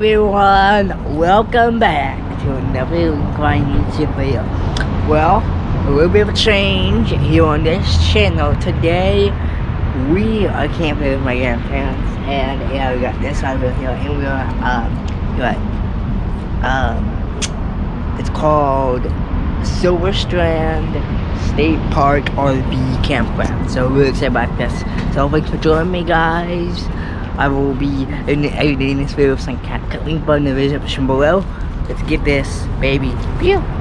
everyone, welcome back to another Grind YouTube video. Well, a little bit of a change here on this channel. Today, we are camping with my grandparents, and yeah, we got this over here, and we're, um, what, um, it's called Silver Strand State Park RV Campground. So we're excited about this. So thanks for joining me, guys. I will be editing this video with some cat link button in the description below. Let's get this baby. Pew!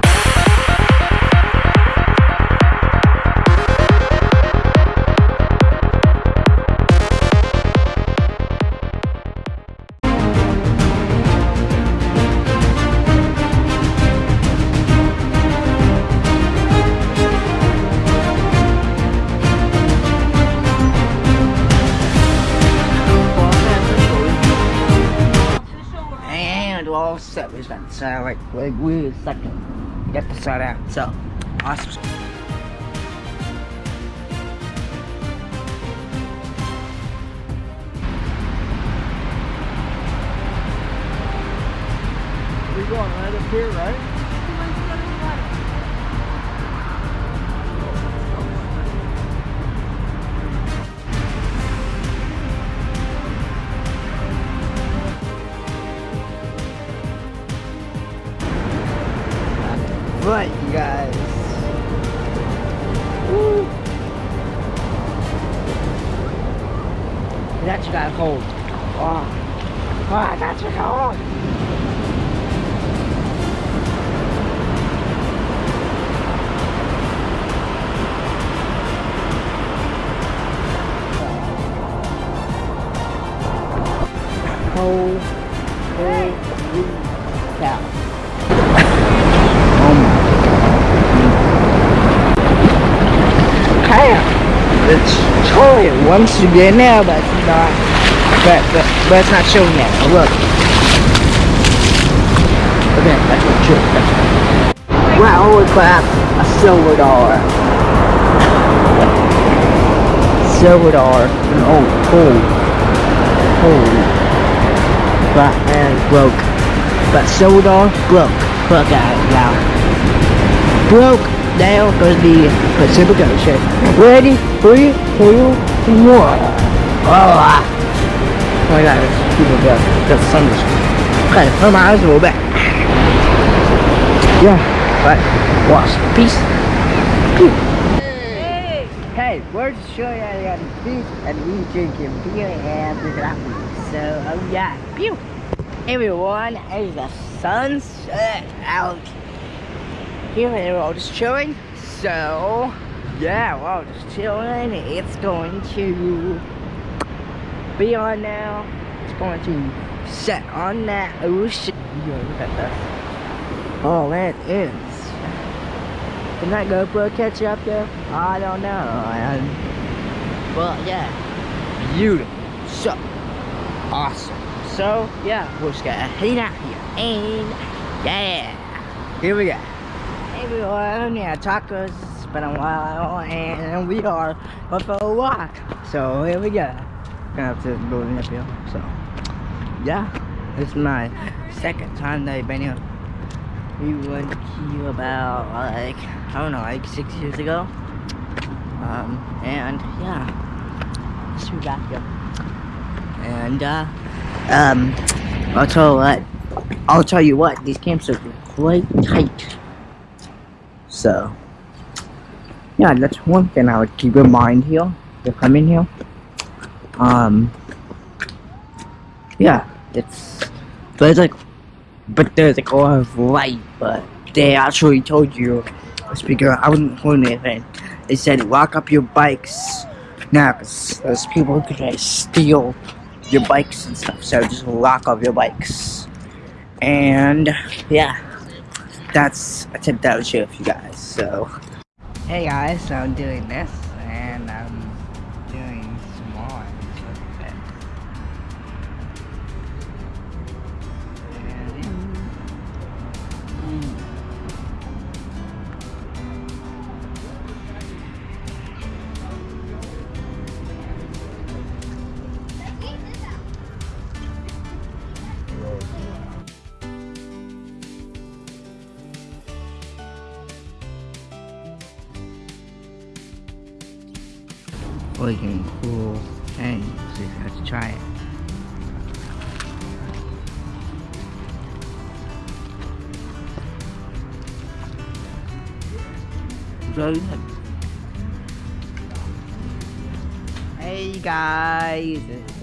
Got like, like wait a second. Get to start out. So, awesome. Going right up here, right? Right, you guys. Woo. That you got cold. Oh. Oh, that's you cold. Showing once you get now, but it's not. But, but, but it's not showing yet. Oh, look. Okay, that's what true. Wow, holy crap. A silver dollar. Silver dollar. Oh, oh. holy. Holy. But, man, broke. But silver dollar, broke. Broke out now. Broke down goes the Pacific Ocean. Ready? Three, two, one. Oh, ah. oh my god, it's people go. The sun is. Okay, my eyes a little bit. Yeah, but wash. Peace. Pew. Hey, we're just showing you how to beach and we drinking beer and drinking apple. So, oh yeah, pew. Everyone, as the sun's set out here we're all just chilling. So, yeah, we're all just chilling. It's going to be on now. It's going to set on that ocean. Yo, look at this. Oh, that is. Can that GoPro catch you up there? I don't know. And, but yeah, beautiful. So, awesome. So, yeah, we're just gonna head out here. And, yeah, here we go everyone. Yeah, tacos. It's been a while, and we are going for a walk. So here we go. Gonna have to go in uphill. So yeah, it's my second time that I've been here. We went here about like I don't know, like six years ago. Um, and yeah, let's be back here. And uh, um, I'll tell you what. I'll tell you what. These camps are quite tight. So, yeah, that's one thing I would keep in mind here. If come in here. Um, yeah, it's there's like, but there's like a lot of light, but they actually told you, speaker, I wasn't holding anything. They said lock up your bikes now, cause there's people who could steal your bikes and stuff. So just lock up your bikes, and yeah that's a tip that I would share with you guys. So, hey guys, so I'm doing this, freaking cool thing. So you let's try it. Very good. Hey guys, it's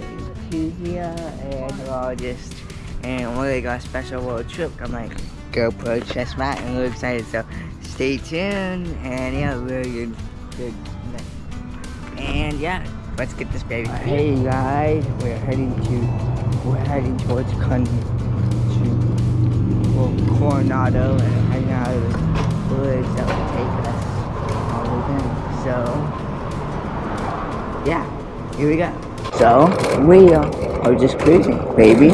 two here, and we're all just and we got a special little trip. I'm like GoPro chest mat, and we're excited. So stay tuned, and yeah, we're good. good. And yeah, let's get this baby. hey guys, we're heading to we're heading towards Con to well, Coronado and hanging out of the woods that will take us all the way. So yeah, here we go. So we are just cruising, baby.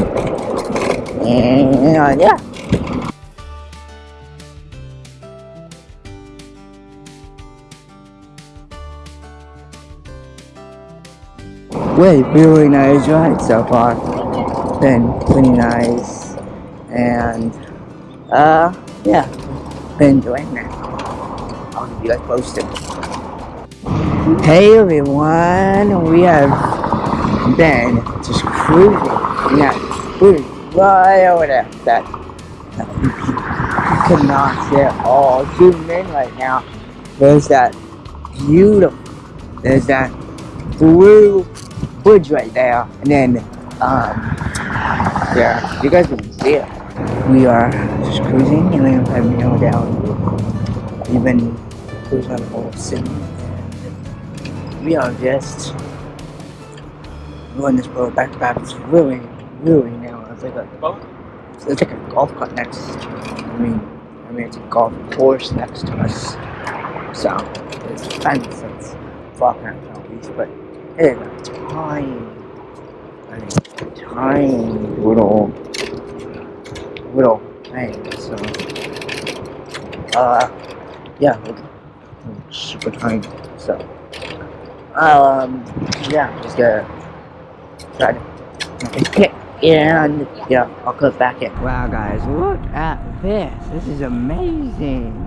And yeah. Wait, really nice ride so far. Been pretty nice. And uh yeah. Been enjoying it. I'll keep you guys posted. Hey everyone, we have been just cruising. Yeah, cruising right over there. That, that you could not see all. Zoom in right now. There's that beautiful. There's that blue bridge right there, and then um, yeah, you guys can see it. We are just cruising, and then have go down. We've been cruising on the whole city. We are just going this road back to back. It's really, really now. It's like a, it's like a golf cart next. I mean, I mean it's a golf course next to us. So it's fence. It's walking around penalties, but it is a tiny, I mean, tiny little, little thing. So, uh, yeah, super tiny. So, um, yeah, just gotta try to kick and yeah, I'll cut back in. Wow, guys, look at this. This is amazing.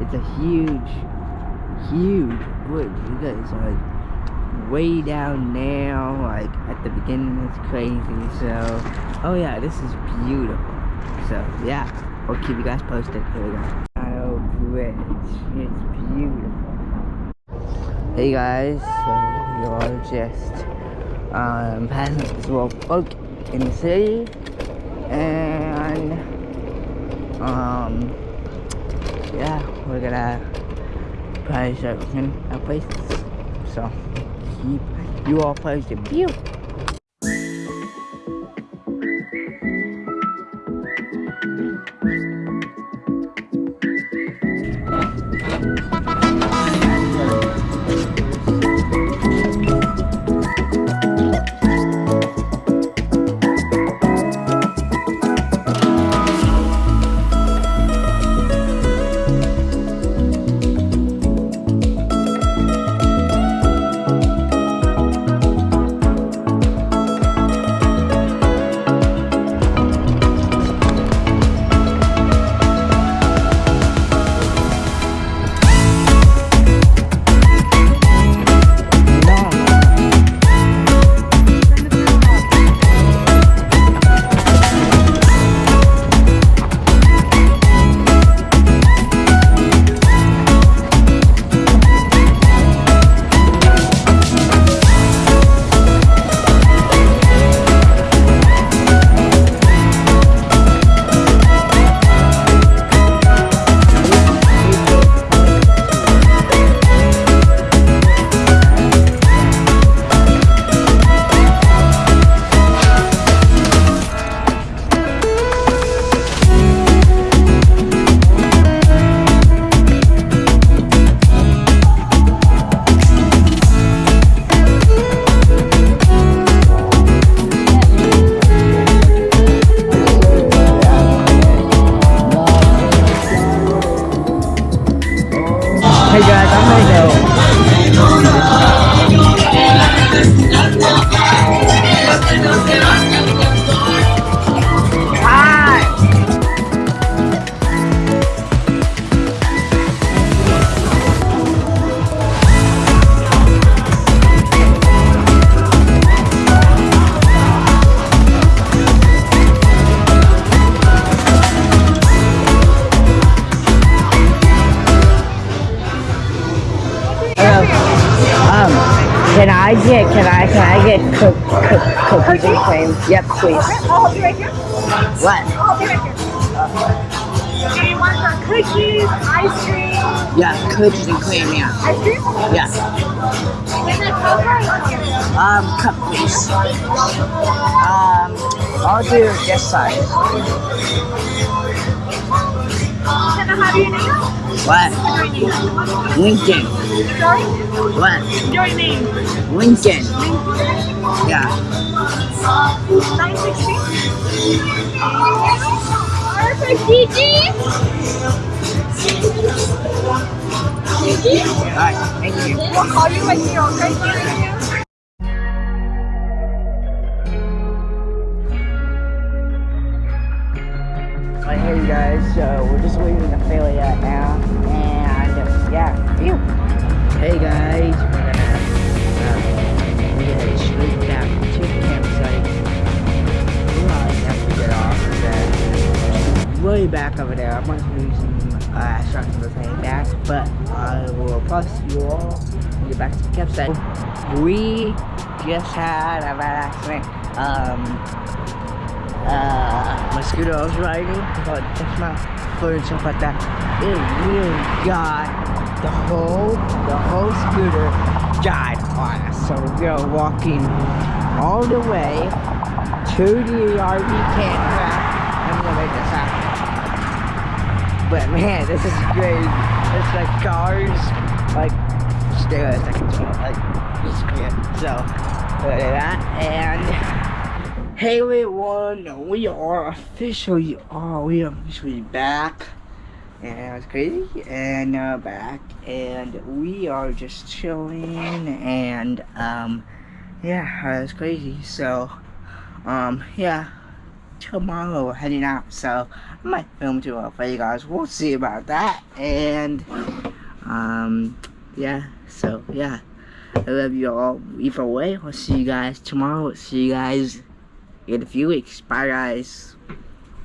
It's a huge, huge wood. You guys are way down now, like at the beginning. It's crazy. So, oh yeah, this is beautiful. So yeah, we'll keep you guys posted. Here we go. Oh, bridge. It's beautiful. Hey guys, so you're just um, passing this boat in the city, and um, yeah, we're gonna probably start looking at places. So keep you all posted. Pew. Can I get, can I, can I get cook, cook, cookies and cream? Yep, please. I'll be right here. What? I'll be right here. Do you want the cookies, ice cream, Yeah, cookies and cream, yeah. ice cream? Yeah. Then cover or? Um, cup please. Um, I'll do this side. What? Lincoln. Sorry? What? Your name. Lincoln. Yeah. 960? Perfect, Gigi. Gigi? Alright, thank you. We'll call you when you're okay. But I will plus you all when get back to the campsite. We just had a bad accident. Um, uh, my scooter I was riding, but that's my foot and stuff like that. It really got the whole, the whole scooter died on us. So we are walking all the way to the RV campground. I'm gonna make this happen. But man, this is great. It's like cars, like stairs, like, it's great. So, look at that, and Hey everyone, we are officially, oh, we are officially back. And it's crazy, and uh, back, and we are just chilling, and, um, yeah, it's crazy, so, um, yeah, tomorrow heading out, so, I might film tomorrow for you guys, we'll see about that, and, um, yeah, so, yeah, I love you all, either way, I'll see you guys tomorrow, see you guys in a few weeks. Bye, guys.